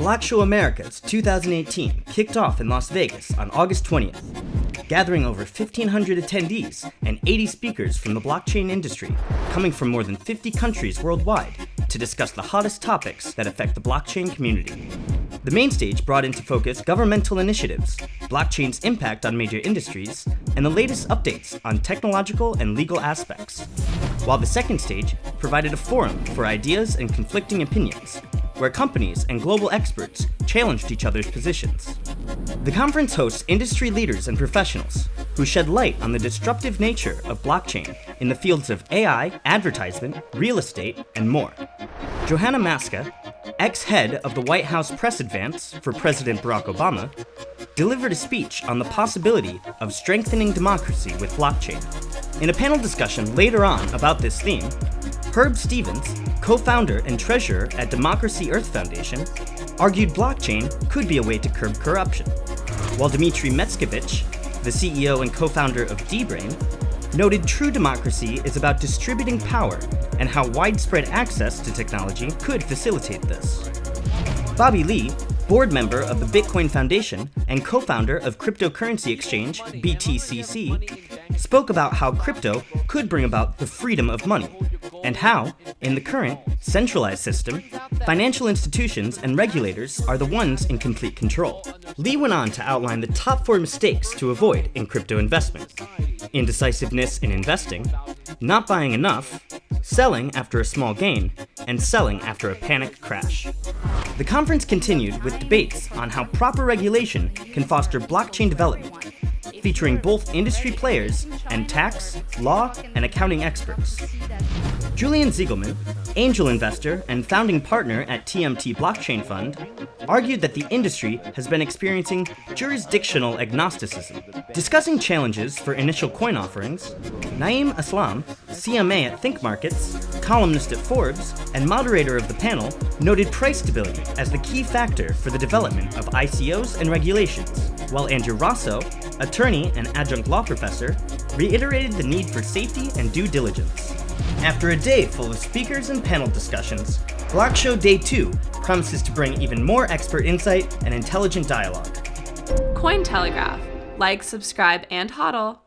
Block Show Americas 2018 kicked off in Las Vegas on August 20th, gathering over 1,500 attendees and 80 speakers from the blockchain industry, coming from more than 50 countries worldwide to discuss the hottest topics that affect the blockchain community. The main stage brought into focus governmental initiatives, blockchain's impact on major industries, and the latest updates on technological and legal aspects. While the second stage provided a forum for ideas and conflicting opinions, where companies and global experts challenged each other's positions. The conference hosts industry leaders and professionals who shed light on the disruptive nature of blockchain in the fields of AI, advertisement, real estate, and more. Johanna Maska, ex-head of the White House press advance for President Barack Obama, delivered a speech on the possibility of strengthening democracy with blockchain. In a panel discussion later on about this theme, Herb Stevens, co-founder and treasurer at Democracy Earth Foundation, argued blockchain could be a way to curb corruption, while Dmitry Matskevich, the CEO and co-founder of dbrain, noted true democracy is about distributing power and how widespread access to technology could facilitate this. Bobby Lee, board member of the Bitcoin Foundation and co-founder of cryptocurrency exchange BTCC, spoke about how crypto could bring about the freedom of money, and how, in the current, centralized system, financial institutions and regulators are the ones in complete control. Lee went on to outline the top four mistakes to avoid in crypto investment. Indecisiveness in investing, not buying enough, selling after a small gain, and selling after a panic crash. The conference continued with debates on how proper regulation can foster blockchain development, featuring both industry players and tax, law, and accounting experts. Julian Ziegelman, angel investor and founding partner at TMT Blockchain Fund, argued that the industry has been experiencing jurisdictional agnosticism. Discussing challenges for initial coin offerings, Naeem Aslam, CMA at Think Markets, columnist at Forbes, and moderator of the panel, noted price stability as the key factor for the development of ICOs and regulations, while Andrew Rossow, attorney and adjunct law professor, reiterated the need for safety and due diligence. After a day full of speakers and panel discussions, Block Show Day 2 promises to bring even more expert insight and intelligent dialogue. Cointelegraph. Like, subscribe, and hodl.